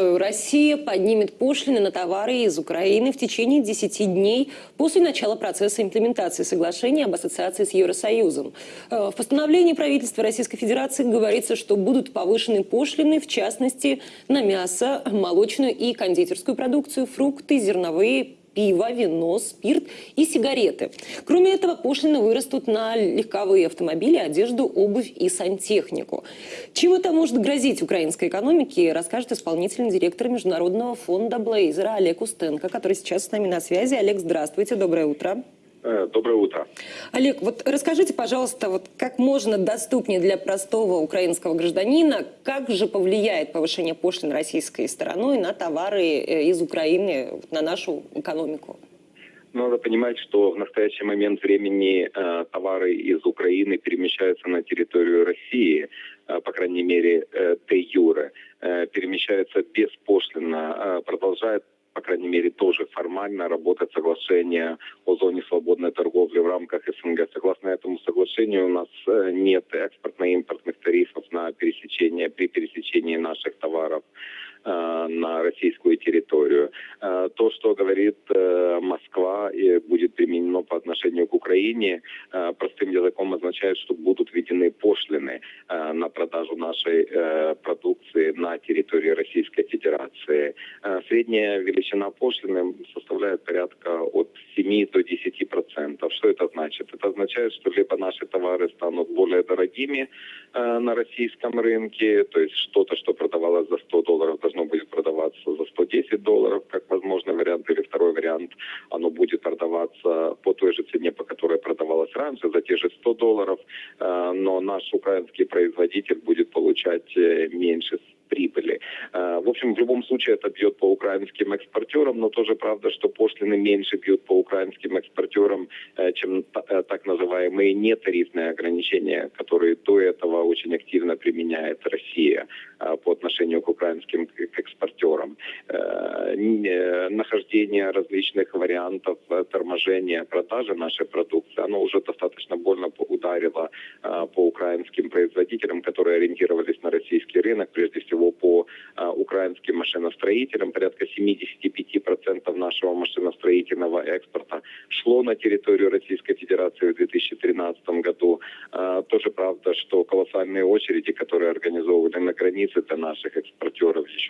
Россия поднимет пошлины на товары из Украины в течение 10 дней после начала процесса имплементации соглашения об ассоциации с Евросоюзом. Э, в постановлении правительства Российской Федерации говорится, что будут повышены пошлины, в частности, на мясо, молочную и кондитерскую продукцию, фрукты, зерновые пиво, вино, спирт и сигареты. Кроме этого, пошлины вырастут на легковые автомобили, одежду, обувь и сантехнику. Чем это может грозить украинской экономике, расскажет исполнительный директор Международного фонда Блейзера Олег Устенко, который сейчас с нами на связи. Олег, здравствуйте, доброе утро. Э, доброе утро. Олег, вот расскажите, пожалуйста, вот как можно доступнее для простого украинского гражданина, как же повлияет повышение пошлин российской стороной на товары э, из Украины, на нашу экономику? Надо понимать, что в настоящий момент времени э, товары из Украины перемещаются на территорию России, э, по крайней мере, э, де-юре, э, перемещаются беспошлинно, э, продолжают по крайней мере, тоже формально работать соглашение о зоне свободной торговли в рамках СНГ. Согласно этому соглашению у нас э, нет экспортно-импортных тарифов на пересечение, при пересечении наших товаров на российскую территорию. Э, то, что говорит э, Москва и будет применено по отношению к Украине, простым языком означает, что будут введены пошлины на продажу нашей продукции на территории Российской Федерации. Средняя величина пошлины составляет порядка от 7 до 10 процентов. Что это значит? Это означает, что либо наши товары станут более дорогими на российском рынке, то есть что-то, что продавалось за 100 долларов, должно будет продаваться за 110 долларов, как возможный вариант, или второй вариант, оно будет продаваться по той же цене, по которой продавалось раньше, за те же 100 долларов, э, но наш украинский производитель будет получать э, меньше прибыли. Э, в общем, в любом случае это бьет по украинским экспортерам, но тоже правда, что пошлины меньше бьют по украинским экспортерам, чем так называемые нетарифные ограничения, которые до этого очень активно применяет Россия по отношению к украинским экспортерам. Э, нахождение различных вариантов э, торможения продажи нашей продукции, оно уже достаточно больно ударило э, по украинским производителям, которые ориентировались на российский рынок, прежде всего по украинским машиностроителям. Порядка 75% нашего машиностроительного экспорта шло на территорию Российской Федерации в 2013 году. Тоже правда, что колоссальные очереди, которые организовывали на границе для наших экспортеров еще,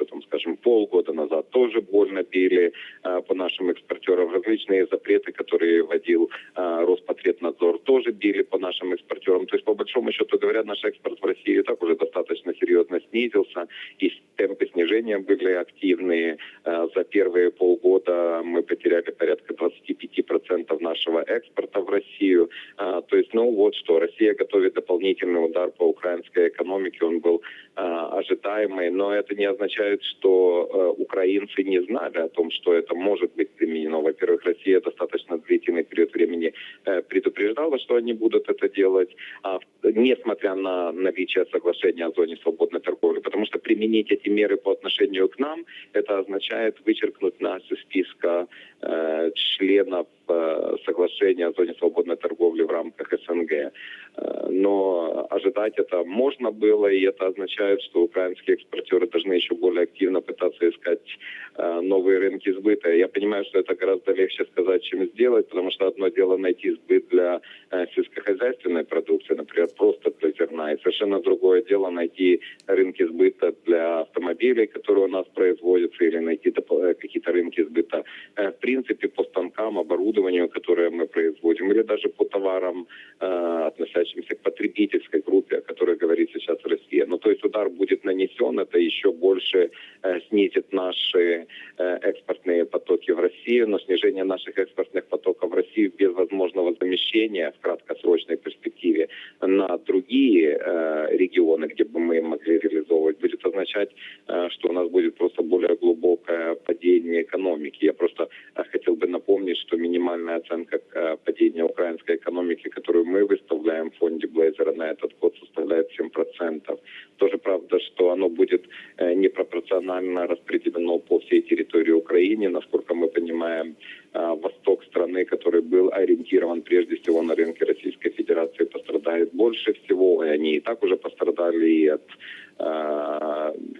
полгода назад, тоже больно били э, по нашим экспортерам. Различные запреты, которые вводил э, Роспотребнадзор, тоже били по нашим экспортерам. То есть, по большому счету говоря, наш экспорт в России так уже достаточно серьезно снизился. И темпы снижения были активные. Э, за первые полгода мы потеряли порядка 25% нашего экспорта в Россию. То есть, ну вот что, Россия готовит дополнительный удар по украинской экономике. Он был ожидаемый, но это не означает, что украинцы не знали о том, что это может быть применено. Во-первых, Россия достаточно длительный период времени э, предупреждала, что они будут это делать, а, несмотря на наличие соглашения о зоне свободной торговли. Потому что применить эти меры по отношению к нам, это означает вычеркнуть нас из списка членов э, соглашения о зоне свободной торговли в рамках СНГ. Э, но ожидать это можно было, и это означает, что украинские экспортеры должны еще более активно пытаться искать э, новые рынки сбыта. Я понимаю, что это гораздо легче сказать, чем сделать, потому что одно дело найти сбыт для сельскохозяйственной продукции, например, просто для зерна, и совершенно другое дело найти рынки сбыта для автомобилей, которые у нас производятся, или найти какие-то рынки сбыта в принципе по станкам, оборудованию, которое мы производим, или даже по товарам, относящимся относящимся к потребительской группе, о которой говорит сейчас Россия. Ну, то есть удар будет нанесен, это еще больше э, снизит наши э, экспортные потоки в Россию, но снижение наших экспортных потоков в Россию без возможного замещения в краткосрочной перспективе на другие э, регионы, где бы мы могли реализовывать, будет означать, э, что у нас будет просто более глубокое падение экономики. Я просто э, хотел бы напомнить, что минимальная оценка э, падения украинской экономики, которую мы выставляем в фонде Блейзера на этот год, составляет 7%. Тоже правда, что оно будет непропорционально распределено по всей территории Украины. Насколько мы понимаем, восток страны, который был ориентирован прежде всего на рынке Российской Федерации, пострадает больше всего. И они и так уже пострадали и от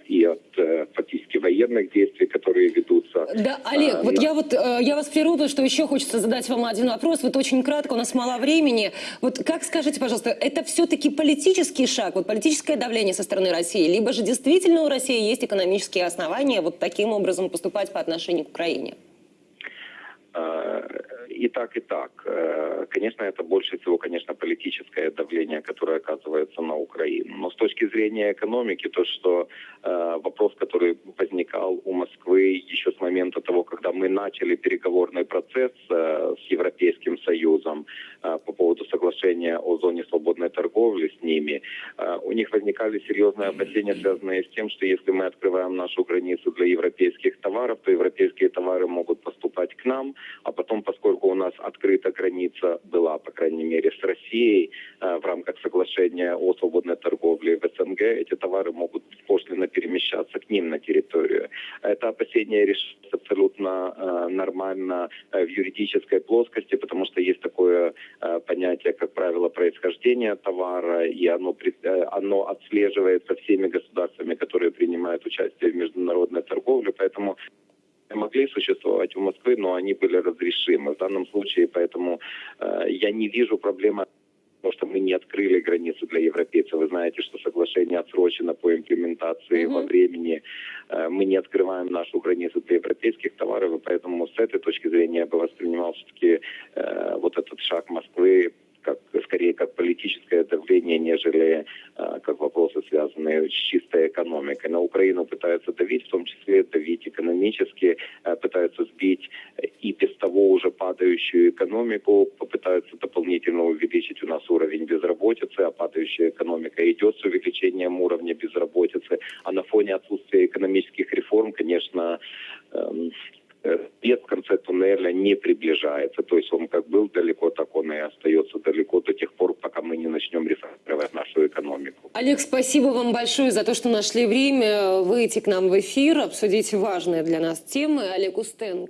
и от фактически военных действий, которые ведутся. Да, Олег, А, вот на- я вот э, я вас прерву, потому что еще хочется задать вам один вопрос. Вот очень кратко, у нас мало времени. Вот как скажите, пожалуйста, это все-таки политический шаг, вот политическое давление со стороны России, либо же действительно у России есть экономические основания вот таким образом поступать по отношению к Украине? И так, и так. Э, Конечно, это больше всего, конечно, политическое давление, которое оказывается на Украину. Но с точки зрения экономики, то, что э, вопрос, который возникал у Москвы еще с момента того, когда мы начали переговорный процесс э, с Европейским Союзом по поводу соглашения о зоне свободной торговли с ними, у них возникали серьезные опасения, связанные с тем, что если мы открываем нашу границу для европейских товаров, то европейские товары могут поступать к нам, а потом, поскольку у нас открыта граница была, по крайней мере, с Россией э, в рамках соглашения о свободной торговле в СНГ, эти товары могут пошлино перемещаться к ним на территорию. Это опасение решается абсолютно э, нормально э, в юридической плоскости, потому что есть такое понятие, как правило, происхождения товара, и оно, оно отслеживается всеми государствами, которые принимают участие в международной торговле, поэтому могли существовать у Москвы, но они были разрешимы. В данном случае, поэтому э, я не вижу проблемы потому что мы не открыли границу для европейцев. Вы знаете, что соглашение отсрочено по имплементации Мгм. во времени. Э, Мы не открываем нашу границу для европейских товаров, и поэтому с этой точки зрения я бы воспринимал все-таки э, вот этот шаг Москвы как скорее как политическое давление, нежели как вопросы, связанные с чистой экономикой. На Украину пытаются давить, в том числе давить экономически, э, пытаются сбить э, и без того уже падающую экономику, попытаются дополнительно увеличить у нас уровень безработицы, а падающая экономика идет с увеличением уровня безработицы. А на фоне отсутствия экономических реформ, конечно, эм, свет в конце туннеля не приближается. То есть он как был далеко, так он и остается далеко до тех пор, пока мы не начнем реформировать нашу экономику. Олег, спасибо вам большое за то, что нашли время выйти к нам в эфир, обсудить важные для нас темы. Олег Устенко.